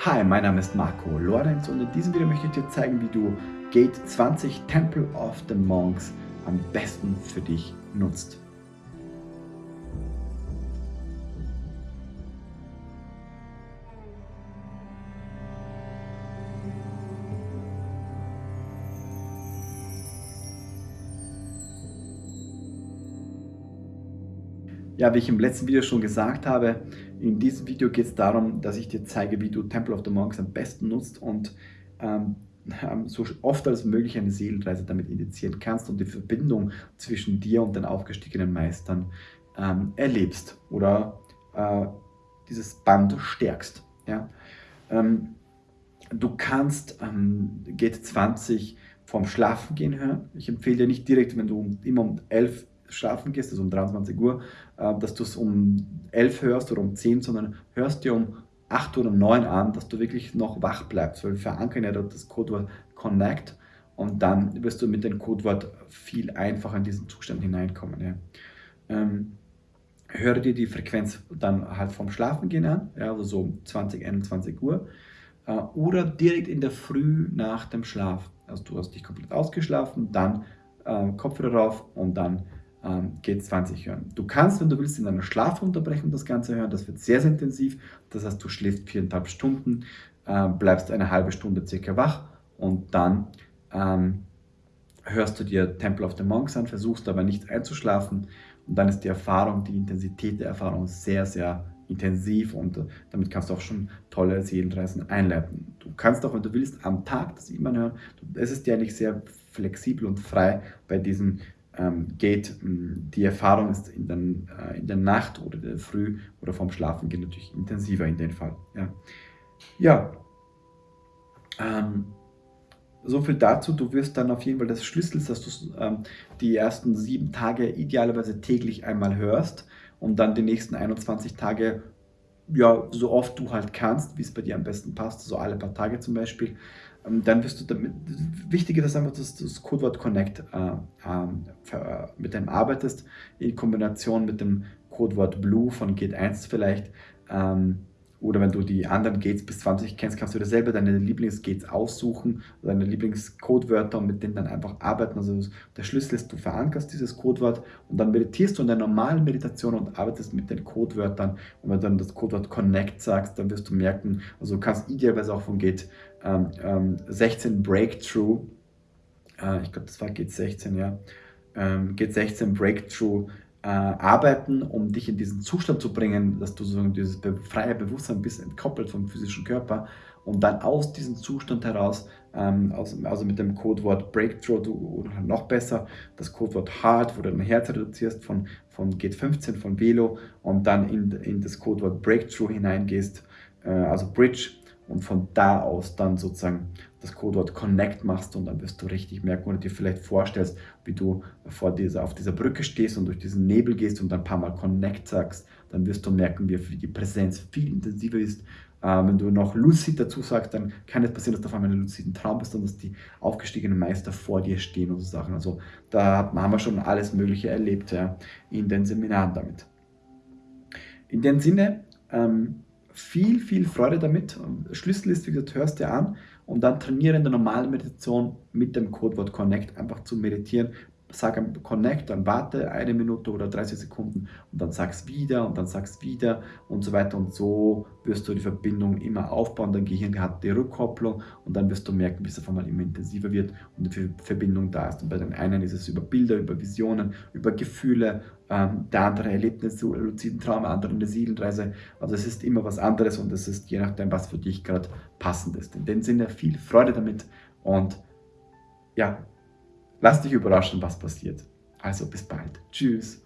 Hi, mein Name ist Marco Lorenz und in diesem Video möchte ich dir zeigen, wie du Gate 20 Temple of the Monks am besten für dich nutzt. Ja, wie ich im letzten Video schon gesagt habe, in diesem Video geht es darum, dass ich dir zeige, wie du Temple of the Monks am besten nutzt und ähm, so oft als möglich eine Seelenreise damit initiieren kannst und die Verbindung zwischen dir und den aufgestiegenen Meistern ähm, erlebst oder äh, dieses Band stärkst. Ja? Ähm, du kannst ähm, GT20 vorm Schlafen gehen hören. Ich empfehle dir nicht direkt, wenn du immer um 11 schlafen gehst, also um 23 Uhr, äh, dass du es um 11 hörst oder um 10, sondern hörst dir um 8 oder 9 an, dass du wirklich noch wach bleibst, weil verankern ja dort das Codewort Connect und dann wirst du mit dem Codewort viel einfacher in diesen Zustand hineinkommen. Ja. Ähm, höre dir die Frequenz dann halt vom Schlafengehen an, ja, also so um 20, 21 Uhr äh, oder direkt in der Früh nach dem Schlaf. Also du hast dich komplett ausgeschlafen, dann äh, Kopfhörer drauf und dann ähm, G20 hören. Du kannst, wenn du willst, in einer Schlafunterbrechung das Ganze hören. Das wird sehr, sehr intensiv. Das heißt, du schläfst viereinhalb Stunden, äh, bleibst eine halbe Stunde circa wach und dann ähm, hörst du dir Temple of the Monks an, versuchst aber nicht einzuschlafen und dann ist die Erfahrung, die Intensität der Erfahrung sehr, sehr intensiv und äh, damit kannst du auch schon tolle Seelenreisen einleiten. Du kannst auch, wenn du willst, am Tag das immer hören. Es ist ja nicht sehr flexibel und frei bei diesen ähm, geht. Ähm, die Erfahrung ist in, den, äh, in der Nacht oder der Früh oder vorm Schlafen geht natürlich intensiver in dem Fall. Ja, ja ähm, so viel dazu. Du wirst dann auf jeden Fall das Schlüssel, dass du ähm, die ersten sieben Tage idealerweise täglich einmal hörst und dann die nächsten 21 Tage ja, so oft du halt kannst, wie es bei dir am besten passt, so alle paar Tage zum Beispiel, dann wirst du damit, wichtig ist einfach, dass du das Codewort Connect äh, äh, mit dem arbeitest, in Kombination mit dem Codewort Blue von Gate 1 vielleicht, ähm, oder wenn du die anderen Gates bis 20 kennst, kannst du dir selber deine Lieblingsgates aussuchen, deine Lieblingscodewörter und mit denen dann einfach arbeiten. Also der Schlüssel ist, du verankerst dieses Codewort und dann meditierst du in der normalen Meditation und arbeitest mit den Codewörtern. Und wenn du dann das Codewort Connect sagst, dann wirst du merken, also du kannst idealerweise auch von Gate ähm, ähm, 16 Breakthrough, äh, ich glaube das war Gate 16, ja, ähm, Gate 16 Breakthrough äh, arbeiten, um dich in diesen Zustand zu bringen, dass du so dieses freie Bewusstsein bist, entkoppelt vom physischen Körper und dann aus diesem Zustand heraus, ähm, aus, also mit dem Codewort Breakthrough oder noch besser das Codewort Hard, wo du dein Herz reduzierst von, von Gate 15 von Velo und dann in, in das Codewort Breakthrough hineingehst, äh, also Bridge und von da aus dann sozusagen das Codewort Connect machst und dann wirst du richtig merken oder dir vielleicht vorstellst, wie du vor dieser, auf dieser Brücke stehst und durch diesen Nebel gehst und ein paar Mal Connect sagst, dann wirst du merken, wie die Präsenz viel intensiver ist. Äh, wenn du noch Lucid dazu sagst, dann kann es passieren, dass du auf einmal in einem luciden Traum bist und dass die aufgestiegenen Meister vor dir stehen und so Sachen. Also da haben wir schon alles Mögliche erlebt ja, in den Seminaren damit. In dem Sinne, ähm, viel, viel Freude damit. Schlüssel ist, wie gesagt, hörst dir an und dann trainiere in der normalen Meditation mit dem Codewort Connect einfach zu meditieren, sag Connect, dann warte eine Minute oder 30 Sekunden und dann sag's wieder und dann sag's wieder und so weiter und so wirst du die Verbindung immer aufbauen. Dein Gehirn hat die Rückkopplung und dann wirst du merken, wie es auf einmal immer intensiver wird und die Verbindung da ist. Und bei den einen ist es über Bilder, über Visionen, über Gefühle, ähm, der andere erlebt einen luziden Traum, der andere eine Seelenreise. Also es ist immer was anderes und es ist je nachdem, was für dich gerade passend ist. In dem Sinne viel Freude damit und ja, Lass dich überraschen, was passiert. Also bis bald. Tschüss.